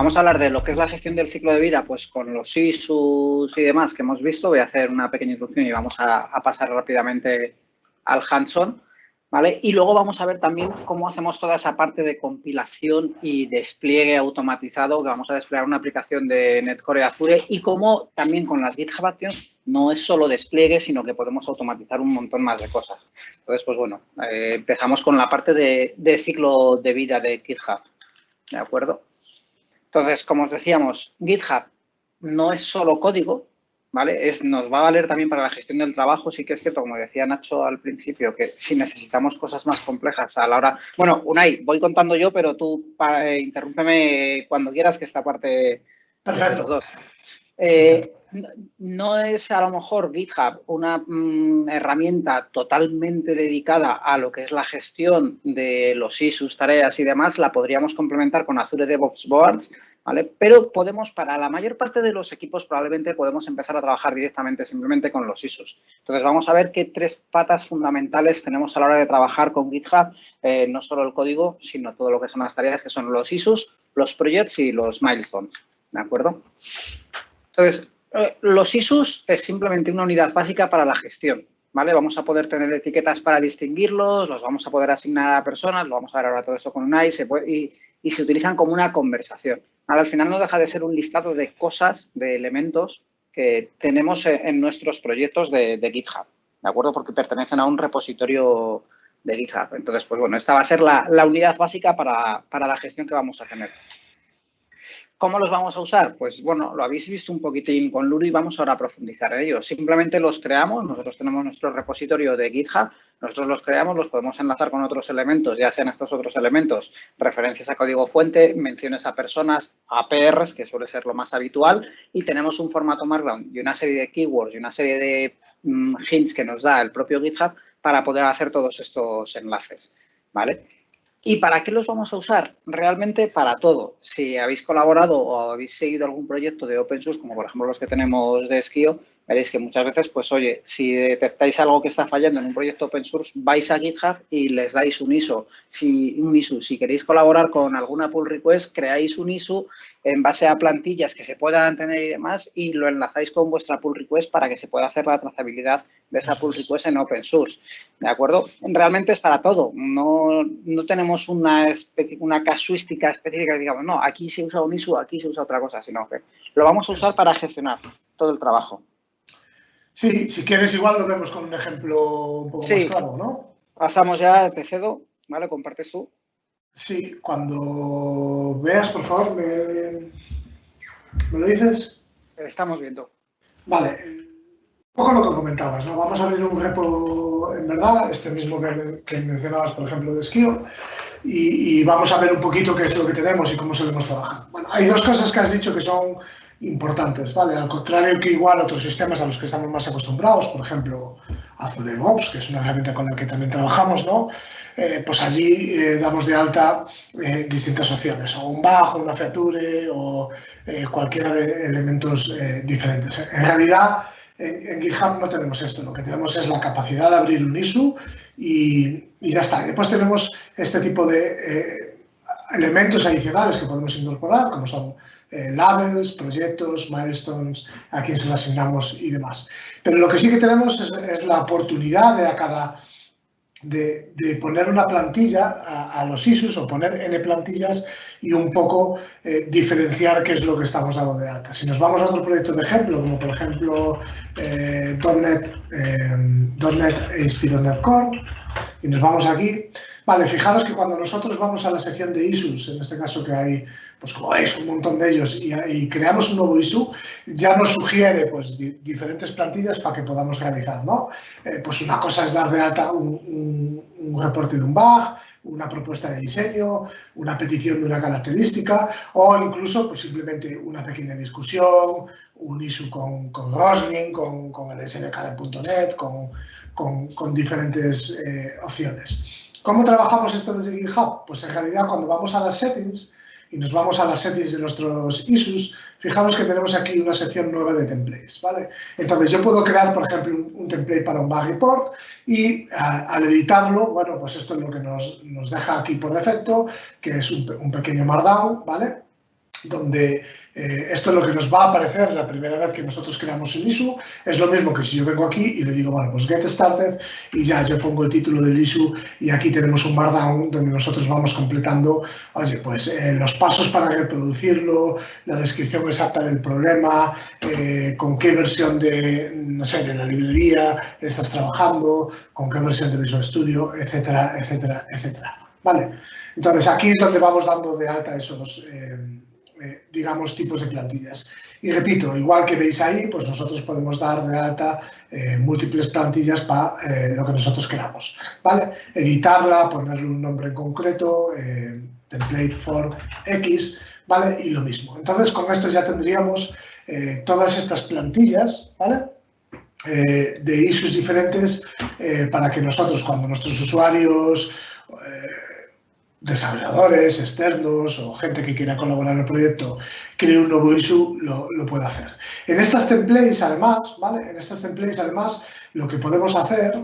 Vamos a hablar de lo que es la gestión del ciclo de vida, pues con los ISUs y demás que hemos visto. Voy a hacer una pequeña introducción y vamos a, pasar rápidamente al hands-on. ¿Vale? Y luego vamos a ver también cómo hacemos toda esa parte de compilación y despliegue automatizado, que vamos a desplegar una aplicación de Netcore Azure y cómo también con las GitHub Actions no es solo despliegue, sino que podemos automatizar un montón más de cosas. Entonces, pues bueno, eh, empezamos con la parte de, de ciclo de vida de GitHub, ¿de acuerdo? Entonces, como os decíamos, GitHub no es solo código, ¿vale? Es, nos va a valer también para la gestión del trabajo. Sí que es cierto, como decía Nacho al principio, que si necesitamos cosas más complejas a la hora... Bueno, Unai, voy contando yo, pero tú para, eh, interrúmpeme cuando quieras que esta parte... Perfecto. los dos. Eh, no es a lo mejor GitHub una mm, herramienta totalmente dedicada a lo que es la gestión de los issues, tareas y demás, la podríamos complementar con Azure DevOps Boards, ¿vale? Pero podemos, para la mayor parte de los equipos, probablemente podemos empezar a trabajar directamente simplemente con los issues. Entonces, vamos a ver qué tres patas fundamentales tenemos a la hora de trabajar con GitHub, eh, no solo el código, sino todo lo que son las tareas, que son los issues, los projects y los milestones, ¿de acuerdo? Entonces, eh, los ISUs es simplemente una unidad básica para la gestión. ¿vale? Vamos a poder tener etiquetas para distinguirlos, los vamos a poder asignar a personas, lo vamos a ver ahora todo esto con un y y, se utilizan como una conversación. Al final no deja de ser un listado de cosas, de elementos que tenemos en nuestros proyectos de, GitHub, ¿de acuerdo? Porque pertenecen a un repositorio de GitHub. Entonces, pues bueno, esta va a ser la, unidad básica para, para la gestión que vamos a tener. ¿Cómo los vamos a usar? Pues bueno, lo habéis visto un poquitín con Luri y vamos ahora a profundizar en ello. Simplemente los creamos, nosotros tenemos nuestro repositorio de GitHub, nosotros los creamos, los podemos enlazar con otros elementos, ya sean estos otros elementos, referencias a código fuente, menciones a personas, APRs, que suele ser lo más habitual, y tenemos un formato Markdown y una serie de keywords y una serie de mm, hints que nos da el propio GitHub para poder hacer todos estos enlaces, ¿vale? ¿Y para qué los vamos a usar? Realmente para todo. Si habéis colaborado o habéis seguido algún proyecto de open source, como por ejemplo los que tenemos de Skio, veréis que muchas veces, pues oye, si detectáis algo que está fallando en un proyecto open source, vais a GitHub y les dais un ISO. Si, un ISO. si queréis colaborar con alguna pull request, creáis un ISO en base a plantillas que se puedan tener y demás y lo enlazáis con vuestra pull request para que se pueda hacer la trazabilidad de esa pull request en open source. ¿De acuerdo? Realmente es para todo. No, no tenemos una, una casuística específica digamos, no, aquí se usa un ISO, aquí se usa otra cosa, sino que lo vamos a usar para gestionar todo el trabajo. Sí, si quieres igual lo vemos con un ejemplo un poco más claro, ¿no? Pasamos ya, te cedo, ¿vale? Compartes tú. Sí, cuando veas, por favor, me, lo dices. Estamos viendo. Vale, un poco lo que comentabas, ¿no? Vamos a abrir un repo, en verdad, este mismo que, mencionabas, por ejemplo, de Skio, y, y, vamos a ver un poquito qué es lo que tenemos y cómo solemos trabajar. Bueno, hay dos cosas que has dicho que son importantes, ¿vale? Al contrario que igual otros sistemas a los que estamos más acostumbrados, por ejemplo, Azure DevOps, que es una herramienta con la que también trabajamos, ¿no? Eh, pues allí eh, damos de alta eh, distintas opciones, o un bajo, una feature o cualquiera de elementos diferentes. En realidad, en, GitHub no tenemos esto, lo que tenemos es la capacidad de abrir un issue y, y ya está. Después tenemos este tipo de elementos adicionales que podemos incorporar, como son eh, labels, proyectos, milestones, a quién se lo asignamos y demás. Pero lo que sí que tenemos es, la oportunidad de a cada de, poner una plantilla a, los ISUs o poner N plantillas y un poco eh, diferenciar qué es lo que estamos dando de alta. Si nos vamos a otro proyecto de ejemplo, como por ejemplo eh, .NET, eh, .NET Core, y nos vamos aquí, vale, fijaros que cuando nosotros vamos a la sección de ISUs, en este caso que hay pues como veis, un montón de ellos, y, creamos un nuevo ISU, ya nos sugiere pues, diferentes plantillas para que podamos realizar. ¿no? Eh, pues una cosa es dar de alta un, reporte de un bug, una propuesta de diseño, una petición de una característica o incluso pues, simplemente una pequeña discusión, un ISU con, con Roslyn, con, con el .NET, con, con diferentes eh, opciones. ¿Cómo trabajamos esto desde GitHub? Pues en realidad cuando vamos a las settings, y nos vamos a las settings de nuestros issues, fijaros que tenemos aquí una sección nueva de templates, ¿vale? Entonces yo puedo crear, por ejemplo, un, template para un bug report y al editarlo, bueno, pues esto es lo que nos, deja aquí por defecto, que es un, un pequeño markdown, ¿vale? donde eh, esto es lo que nos va a aparecer la primera vez que nosotros creamos el issue. Es lo mismo que si yo vengo aquí y le digo, bueno, pues get started y ya yo pongo el título del issue y aquí tenemos un markdown donde nosotros vamos completando, oye, pues eh, los pasos para reproducirlo, la descripción exacta del problema, eh, con qué versión de, no sé, de la librería estás trabajando, con qué versión de Visual Studio, etcétera, etcétera, etcétera. Vale, entonces aquí es donde vamos dando de alta esos eh, digamos, tipos de plantillas. Y repito, igual que veis ahí, pues nosotros podemos dar de alta eh, múltiples plantillas para eh, lo que nosotros queramos, ¿vale? Editarla, ponerle un nombre en concreto, template for X, ¿vale? Y lo mismo. Entonces, con esto ya tendríamos todas estas plantillas, ¿vale? de issues diferentes para que nosotros, cuando nuestros usuarios desarrolladores externos o gente que quiera colaborar en el proyecto cree un nuevo issue, lo, lo puede hacer. En estas templates, además, ¿vale? En estas templates, además, lo que podemos hacer,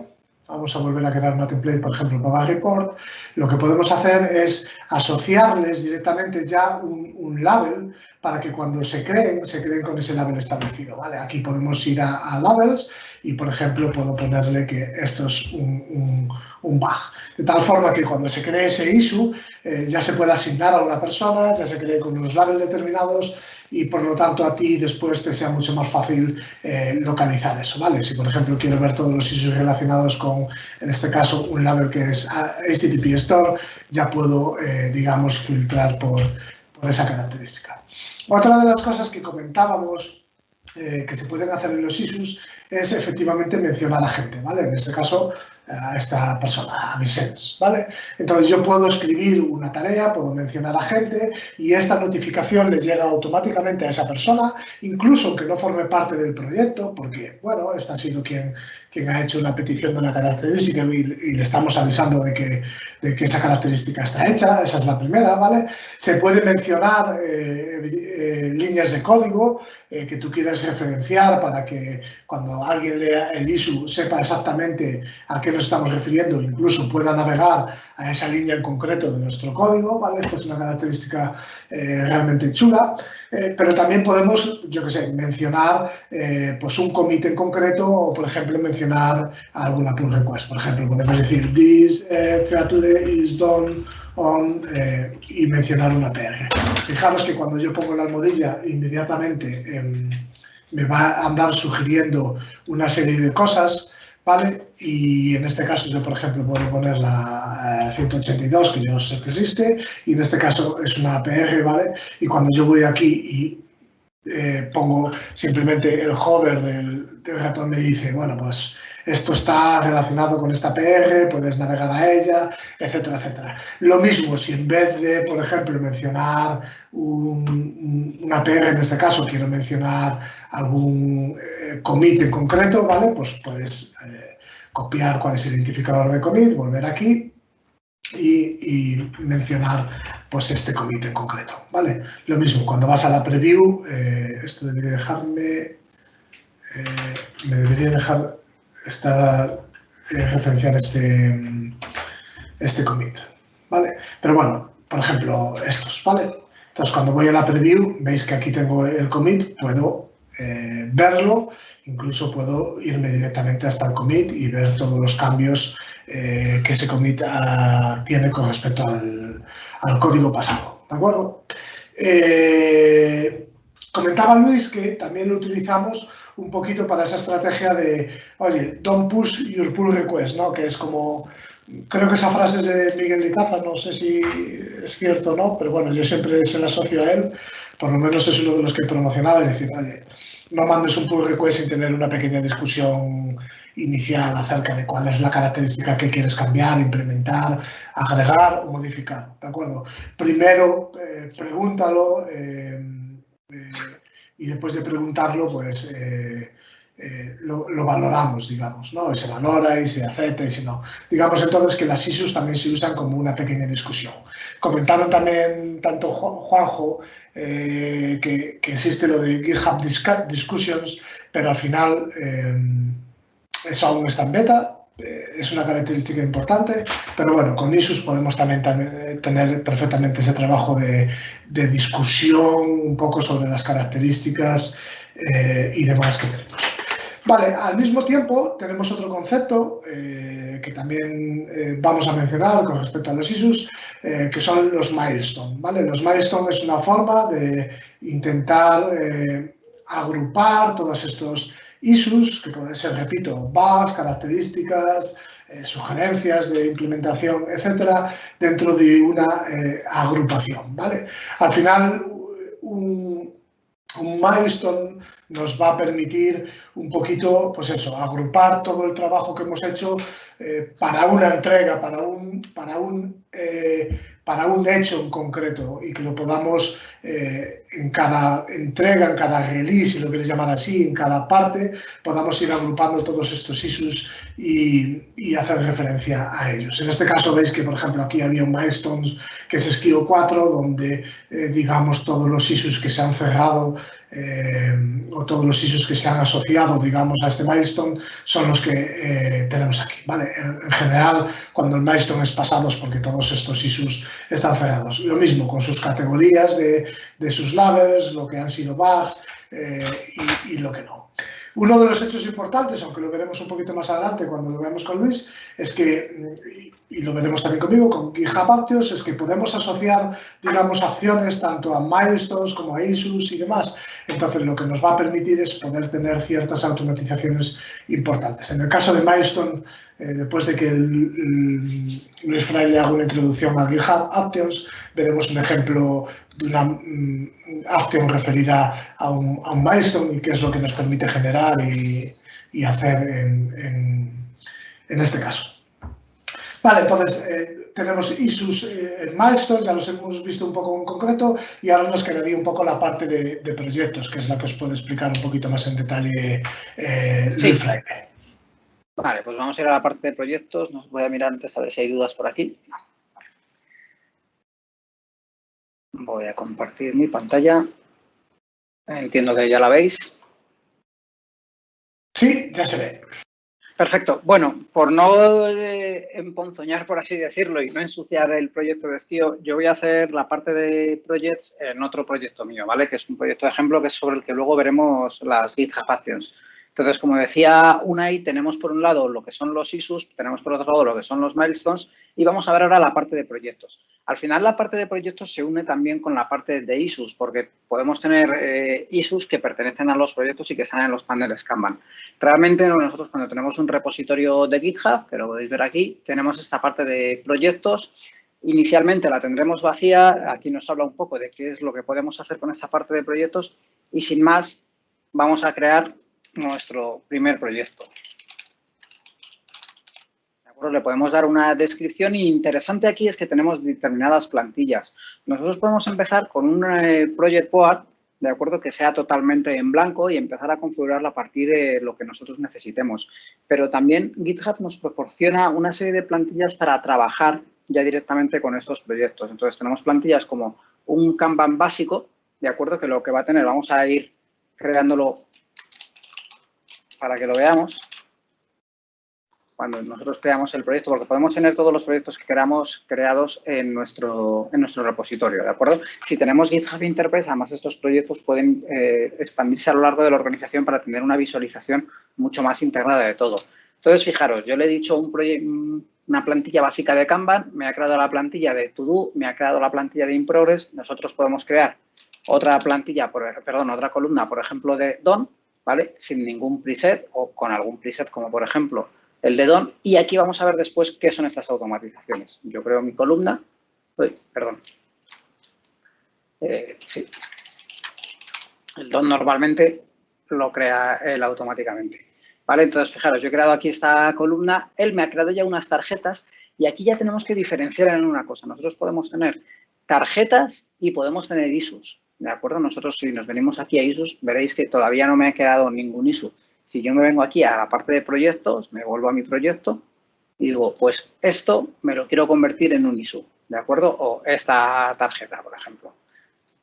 vamos a volver a crear una template, por ejemplo, para report, lo que podemos hacer es asociarles directamente ya un, un label para que cuando se creen, se creen con ese label establecido, ¿vale? Aquí podemos ir a, labels y, por ejemplo, puedo ponerle que esto es un, un, bug. De tal forma que cuando se cree ese issue eh, ya se puede asignar a una persona, ya se cree con unos labels determinados y por lo tanto a ti después te sea mucho más fácil eh, localizar eso, ¿vale? Si por ejemplo quiero ver todos los issues relacionados con, en este caso, un label que es HTTP Store, ya puedo, eh, digamos, filtrar por, por esa característica. Otra de las cosas que comentábamos que se pueden hacer en los issues es efectivamente mencionar a gente, ¿vale? En este caso, a esta persona, a Vicens, ¿vale? Entonces yo puedo escribir una tarea, puedo mencionar a gente y esta notificación le llega automáticamente a esa persona, incluso aunque no forme parte del proyecto, porque, bueno, esta ha sido quien, quien ha hecho una petición de una característica y, le estamos avisando de que, de que, esa característica está hecha, esa es la primera, ¿vale? Se puede mencionar eh, eh, líneas de código eh, que tú quieras referenciar para que cuando alguien lea el issue sepa exactamente a qué nos estamos refiriendo, incluso pueda navegar a esa línea en concreto de nuestro código, ¿vale? Esta es una característica realmente chula, eh, pero también podemos, yo qué sé, mencionar eh, pues un commit en concreto o, por ejemplo, mencionar alguna pull request. Por ejemplo, podemos decir this feature is done on y mencionar una PR. Fijaros que cuando yo pongo la almohadilla, inmediatamente em, me va a andar sugiriendo una serie de cosas ¿vale? Y en este caso yo, por ejemplo, puedo poner la 182, eh, que yo sé que existe, y en este caso es una APR, ¿vale? Y cuando yo voy aquí y eh, pongo simplemente el hover del, del ratón, me dice, bueno, pues esto está relacionado con esta PR, puedes navegar a ella, etcétera, etcétera. Lo mismo, si en vez de, por ejemplo, mencionar una PR, en este caso quiero mencionar algún eh, commit en concreto, ¿vale? Pues puedes eh, copiar cuál es el identificador de commit, volver aquí y, mencionar pues este commit en concreto, ¿vale? Lo mismo, cuando vas a la preview, eh, esto debería dejarme, me debería dejar está eh, referenciar este, este commit, ¿vale? Pero bueno, por ejemplo, estos, ¿vale? Entonces, cuando voy a la preview, veis que aquí tengo el commit, puedo eh, verlo, incluso puedo irme directamente hasta el commit y ver todos los cambios eh, que ese commit ah, tiene con respecto al, al, código pasado, ¿de acuerdo? comentaba Luis que también lo utilizamos un poquito para esa estrategia de, oye, don't push your pull request, ¿no? Que es como, creo que esa frase es de Miguel Licaza, no sé si es cierto o no, pero bueno, yo siempre se la asocio a él, por lo menos es uno de los que promocionaba, es decir, oye, no mandes un pull request sin tener una pequeña discusión inicial acerca de cuál es la característica que quieres cambiar, implementar, agregar o modificar, ¿de acuerdo? Primero, eh, pregúntalo, eh, eh, y después de preguntarlo, pues eh, eh, lo, valoramos, digamos, ¿no? se valora y se acepta y si no. Digamos entonces que las issues también se usan como una pequeña discusión. Comentaron también tanto Juanjo eh, que, existe lo de GitHub Discussions, pero al final eso aún está en beta, es una característica importante, pero bueno, con ISUS podemos también, tener perfectamente ese trabajo de, discusión un poco sobre las características y demás que tenemos. Vale, al mismo tiempo tenemos otro concepto eh, que también eh, vamos a mencionar con respecto a los ISUs, eh, que son los milestones. ¿vale? Los milestones es una forma de intentar agrupar todos estos ISUs, que pueden ser, repito, bugs, características, sugerencias de implementación, etcétera, dentro de una agrupación. ¿vale? Al final, un, milestone nos va a permitir un poquito, pues eso, agrupar todo el trabajo que hemos hecho eh, para una entrega, para un, para un eh, para un hecho en concreto y que lo podamos eh, en cada entrega, en cada release, si lo queréis llamar así, en cada parte, podamos ir agrupando todos estos issues y, hacer referencia a ellos. En este caso veis que, por ejemplo, aquí había un milestone que es Skio 4, donde, eh, digamos, todos los issues que se han cerrado eh, o todos los issues que se han asociado, digamos, a este milestone son los que tenemos aquí. ¿vale? En, general, cuando el milestone es pasado es porque todos estos issues están cerrados. Lo mismo con sus categorías de, sus labels, lo que han sido bugs eh, y, lo que no. Uno de los hechos importantes, aunque lo veremos un poquito más adelante cuando lo veamos con Luis, es que, y lo veremos también conmigo, con GitHub Actions, es que podemos asociar, digamos, acciones tanto a milestones como a issues y demás. Entonces, lo que nos va a permitir es poder tener ciertas automatizaciones importantes. En el caso de milestone, eh, después de que Luis Fraile haga una introducción a GitHub Actions, veremos un ejemplo de una action referida a un, milestone y qué es lo que nos permite generar y, hacer en, este caso. Vale, entonces eh, tenemos issues eh, en milestones, ya los hemos visto un poco en concreto y ahora nos quedaría un poco la parte de, proyectos, que es la que os puedo explicar un poquito más en detalle Luis Fraile. Vale, pues vamos a ir a la parte de proyectos. Nos voy a mirar antes a ver si hay dudas por aquí. Voy a compartir mi pantalla. Entiendo que ya la veis. Sí, ya se ve. Perfecto. Bueno, por no eh, emponzoñar, por así decirlo, y no ensuciar el proyecto de esquío, yo voy a hacer la parte de projects en otro proyecto mío, ¿vale? Que es un proyecto de ejemplo que es sobre el que luego veremos las GitHub Actions. Entonces, como decía Unai, tenemos por un lado lo que son los ISUs, tenemos por otro lado lo que son los milestones y vamos a ver ahora la parte de proyectos. Al final, la parte de proyectos se une también con la parte de ISUs, porque podemos tener eh, ISUs que pertenecen a los proyectos y que están en los paneles Kanban. Realmente nosotros cuando tenemos un repositorio de GitHub, que lo podéis ver aquí, tenemos esta parte de proyectos Inicialmente la tendremos vacía, aquí nos habla un poco de qué es lo que podemos hacer con esta parte de proyectos y sin más vamos a crear nuestro primer proyecto. Le podemos dar una descripción interesante aquí es que tenemos determinadas plantillas. Nosotros podemos empezar con un eh, project board, de acuerdo, que sea totalmente en blanco y empezar a configurarlo a partir de lo que nosotros necesitemos. Pero también GitHub nos proporciona una serie de plantillas para trabajar ya directamente con estos proyectos. Entonces, tenemos plantillas como un Kanban básico, de acuerdo, que lo que va a tener, vamos a ir creándolo para que lo veamos cuando nosotros creamos el proyecto, porque podemos tener todos los proyectos que queramos creados en nuestro, en nuestro repositorio, ¿de acuerdo? Si tenemos GitHub Enterprise, además estos proyectos pueden eh, expandirse a lo largo de la organización para tener una visualización mucho más integrada de todo. Entonces, fijaros, yo le he dicho un una plantilla básica de Kanban, me ha creado la plantilla de To me ha creado la plantilla de InProgress, nosotros podemos crear otra plantilla, por, perdón, otra columna, por ejemplo, de Don, ¿vale? Sin ningún preset o con algún preset como por ejemplo el de Don. Y aquí vamos a ver después qué son estas automatizaciones. Yo creo mi columna, uy, perdón. Eh, sí. El Don normalmente lo crea él automáticamente. ¿Vale? Entonces, fijaros, yo he creado aquí esta columna, él me ha creado ya unas tarjetas y aquí ya tenemos que diferenciar en una cosa. Nosotros podemos tener tarjetas y podemos tener ISUs. ¿De acuerdo? Nosotros si nos venimos aquí a ISUs, veréis que todavía no me ha quedado ningún ISU. Si yo me vengo aquí a la parte de proyectos, me vuelvo a mi proyecto y digo, pues esto me lo quiero convertir en un ISU, ¿de acuerdo? O esta tarjeta, por ejemplo.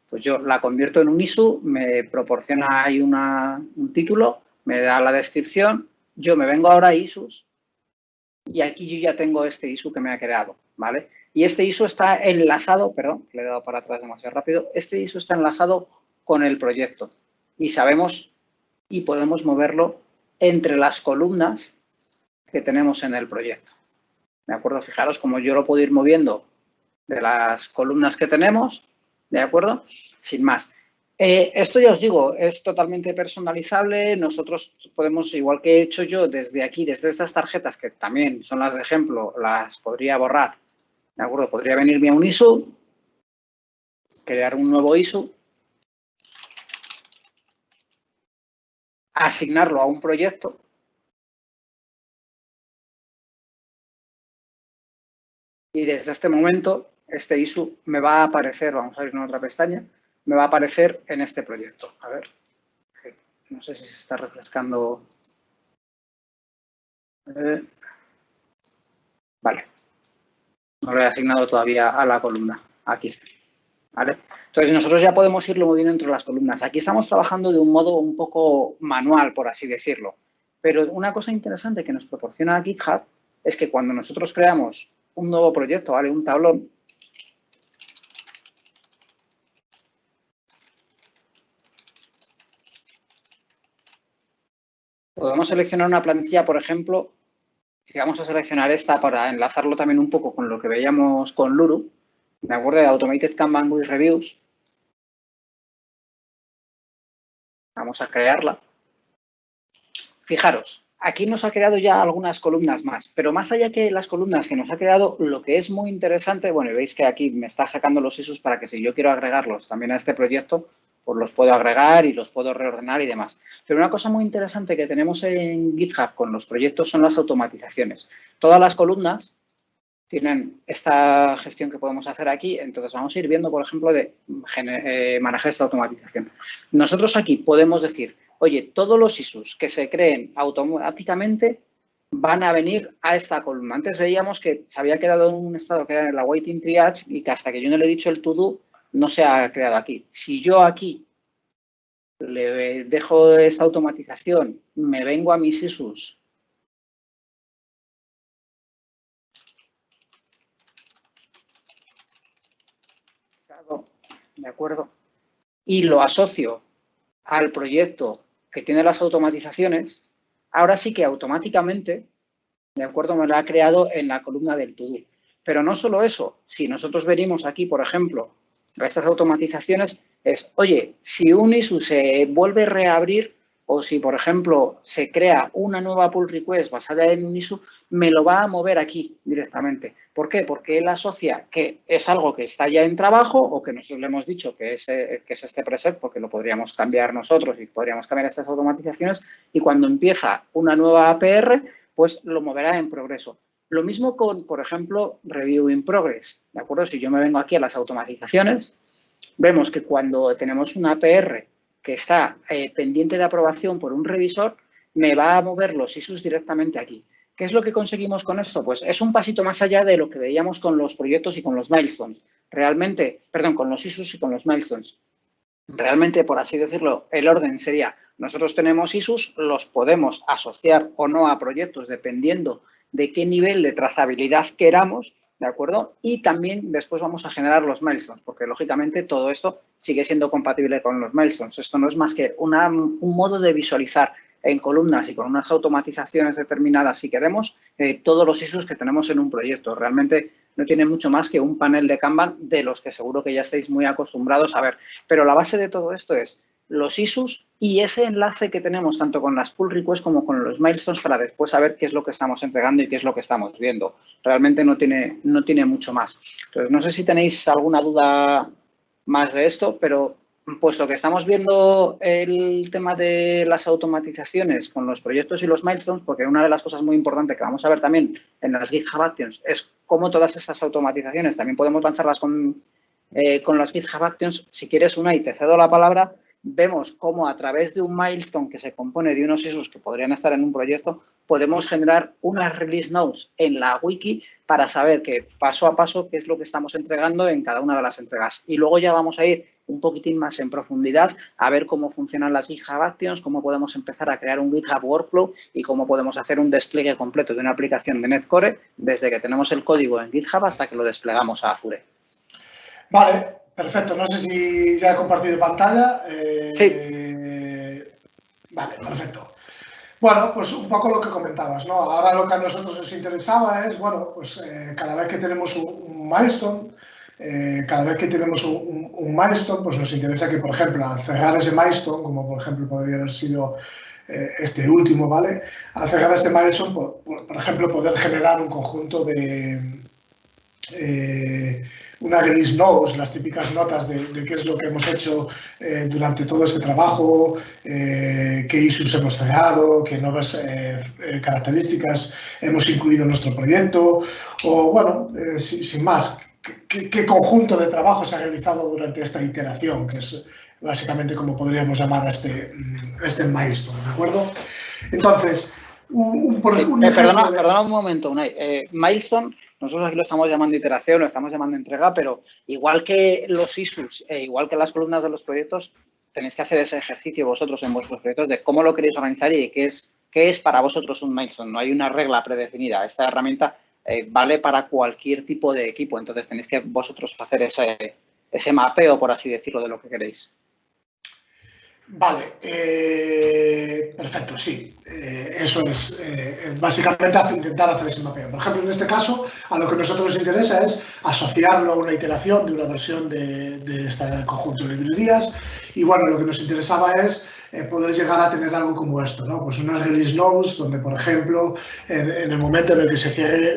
Pues yo la convierto en un ISU, me proporciona ahí un título, me da la descripción, yo me vengo ahora a ISUs y aquí yo ya tengo este ISU que me ha creado, ¿vale? Y este ISO está enlazado, perdón, le he dado para atrás demasiado rápido, este ISO está enlazado con el proyecto y sabemos y podemos moverlo entre las columnas que tenemos en el proyecto. ¿De acuerdo? Fijaros cómo yo lo puedo ir moviendo de las columnas que tenemos, ¿de acuerdo? Sin más. Eh, esto ya os digo, es totalmente personalizable. Nosotros podemos, igual que he hecho yo desde aquí, desde estas tarjetas, que también son las de ejemplo, las podría borrar ¿De acuerdo? Podría venirme a un ISO, crear un nuevo ISO, asignarlo a un proyecto y desde este momento este ISO me va a aparecer, vamos a ir en otra pestaña, me va a aparecer en este proyecto. A ver, no sé si se está refrescando. Eh, vale. No lo he asignado todavía a la columna. Aquí está. Entonces, nosotros ya podemos irlo moviendo entre las columnas. Aquí estamos trabajando de un modo un poco manual, por así decirlo. Pero una cosa interesante que nos proporciona GitHub es que cuando nosotros creamos un nuevo proyecto, ¿vale? Un tablón, podemos seleccionar una plantilla, por ejemplo, vamos a seleccionar esta para enlazarlo también un poco con lo que veíamos con Luru, ¿de acuerdo? De Automated Kanban with Reviews. Vamos a crearla. Fijaros, aquí nos ha creado ya algunas columnas más, pero más allá que las columnas que nos ha creado, lo que es muy interesante, bueno, veis que aquí me está sacando los ISUs para que si yo quiero agregarlos también a este proyecto, pues los puedo agregar y los puedo reordenar y demás. Pero una cosa muy interesante que tenemos en GitHub con los proyectos son las automatizaciones. Todas las columnas tienen esta gestión que podemos hacer aquí, entonces vamos a ir viendo, por ejemplo, de eh, manejar esta automatización. Nosotros aquí podemos decir, oye, todos los ISUs que se creen automáticamente van a venir a esta columna. Antes veíamos que se había quedado en un estado que era en la waiting triage y que hasta que yo no le he dicho el to do, no se ha creado aquí. Si yo aquí le dejo esta automatización, me vengo a mis ISUs ¿de acuerdo? Y lo asocio al proyecto que tiene las automatizaciones, ahora sí que automáticamente, ¿de acuerdo? Me lo ha creado en la columna del to Pero no solo eso, si nosotros venimos aquí, por ejemplo, estas automatizaciones es, oye, si un ISU se vuelve a reabrir o si, por ejemplo, se crea una nueva pull request basada en un ISU, me lo va a mover aquí directamente. ¿Por qué? Porque él asocia que es algo que está ya en trabajo o que nosotros le hemos dicho que es, que es este preset, porque lo podríamos cambiar nosotros y podríamos cambiar estas automatizaciones, y cuando empieza una nueva APR, pues lo moverá en progreso. Lo mismo con, por ejemplo, Review in Progress. ¿De acuerdo? Si yo me vengo aquí a las automatizaciones, vemos que cuando tenemos una APR que está eh, pendiente de aprobación por un revisor, me va a mover los ISUs directamente aquí. ¿Qué es lo que conseguimos con esto? Pues es un pasito más allá de lo que veíamos con los proyectos y con los milestones. Realmente, perdón, con los ISUs y con los milestones. Realmente, por así decirlo, el orden sería, nosotros tenemos ISUs, los podemos asociar o no a proyectos dependiendo de qué nivel de trazabilidad queramos, ¿de acuerdo? Y también después vamos a generar los milestones, porque lógicamente todo esto sigue siendo compatible con los milestones. Esto no es más que un modo de visualizar en columnas y con unas automatizaciones determinadas, si queremos, eh, todos los ISUs que tenemos en un proyecto. Realmente no tiene mucho más que un panel de Kanban de los que seguro que ya estáis muy acostumbrados a ver. Pero la base de todo esto es los ISUs y ese enlace que tenemos tanto con las pull requests como con los milestones para después saber qué es lo que estamos entregando y qué es lo que estamos viendo. Realmente no tiene, no tiene mucho más. Entonces, no sé si tenéis alguna duda más de esto, pero puesto que estamos viendo el tema de las automatizaciones con los proyectos y los milestones, porque una de las cosas muy importantes que vamos a ver también en las GitHub Actions es cómo todas estas automatizaciones también podemos lanzarlas con, eh, con las GitHub Actions. Si quieres una y te cedo la palabra, vemos cómo a través de un milestone que se compone de unos issues que podrían estar en un proyecto, podemos generar unas release notes en la wiki para saber que paso a paso qué es lo que estamos entregando en cada una de las entregas. Y luego ya vamos a ir un poquitín más en profundidad a ver cómo funcionan las GitHub Actions, cómo podemos empezar a crear un GitHub Workflow y cómo podemos hacer un despliegue completo de una aplicación de Netcore desde que tenemos el código en GitHub hasta que lo desplegamos a Azure. Vale, perfecto. No sé si ya he compartido pantalla. Eh, sí. Vale, perfecto. Bueno, pues un poco lo que comentabas, ¿no? Ahora lo que a nosotros nos interesaba es, bueno, pues eh, cada vez que tenemos un milestone, eh, cada vez que tenemos un, milestone, pues nos interesa que, por ejemplo, al cerrar ese milestone, como por ejemplo podría haber sido este último, ¿vale? Al cerrar este milestone, por, por, ejemplo, poder generar un conjunto de... Eh, una release notes, las típicas notas de, qué es lo que hemos hecho durante todo este trabajo, qué issues hemos cerrado, qué nuevas características hemos incluido en nuestro proyecto, o bueno, sin más, qué, conjunto de trabajo se ha realizado durante esta iteración, que es básicamente como podríamos llamar a este, mm, este milestone, ¿de acuerdo? Entonces, un, un, eh, perdona, un momento, Unai. Eh, milestone, nosotros aquí lo estamos llamando iteración, lo estamos llamando entrega, pero igual que los issues, e igual que las columnas de los proyectos, tenéis que hacer ese ejercicio vosotros en vuestros proyectos de cómo lo queréis organizar y qué es, qué es para vosotros un milestone. No hay una regla predefinida. Esta herramienta eh, vale para cualquier tipo de equipo. Entonces tenéis que vosotros hacer ese, ese mapeo, por así decirlo, de lo que queréis. Vale, eh, perfecto, sí. Eh, eso es básicamente intentar hacer ese mapeo. Por ejemplo, en este caso, a lo que a nosotros nos interesa es asociarlo a una iteración de una versión de, este conjunto de librerías. Y bueno, lo que nos interesaba es eh, poder llegar a tener algo como esto, ¿no? Pues unas release notes donde, por ejemplo, en, el momento en el que se cierre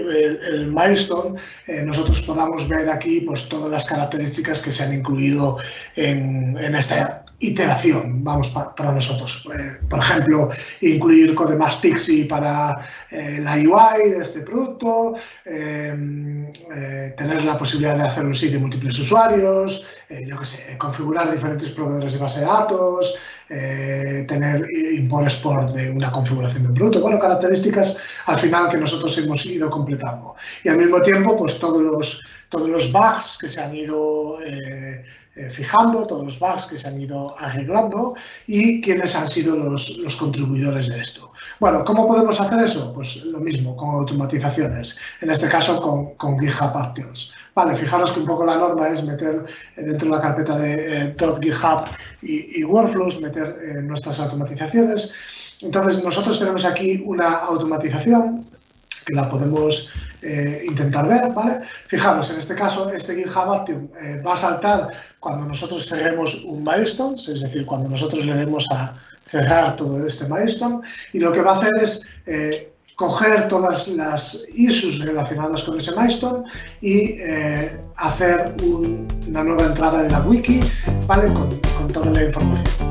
el, milestone, eh, nosotros podamos ver aquí pues, todas las características que se han incluido en esta iteración, vamos, para nosotros. Eh, por ejemplo, incluir Codemas Pixie para la UI de este producto, em, tener la posibilidad de hacer un sitio de múltiples usuarios, yo qué sé, configurar diferentes proveedores de base de datos, eh, tener import export de una configuración de un producto. Bueno, características al final que nosotros hemos ido completando. Y al mismo tiempo, pues todos los, todos los bugs que se han ido eh, eh, fijando, todos los bugs que se han ido arreglando y quiénes han sido los, los, contribuidores de esto. Bueno, ¿cómo podemos hacer eso? Pues lo mismo, con automatizaciones, en este caso con, con GitHub Actions. Vale, fijaros que un poco la norma es meter dentro de la carpeta de eh, .github y, y, workflows, meter eh, nuestras automatizaciones. Entonces, nosotros tenemos aquí una automatización que la podemos eh, intentar ver, ¿vale? Fijaros, en este caso, este GitHub Action eh, va a saltar cuando nosotros cerremos un milestone, es decir, cuando nosotros le demos a cerrar todo este milestone, y lo que va a hacer es eh, coger todas las issues relacionadas con ese milestone y hacer una nueva entrada en la wiki, ¿vale? con toda la información.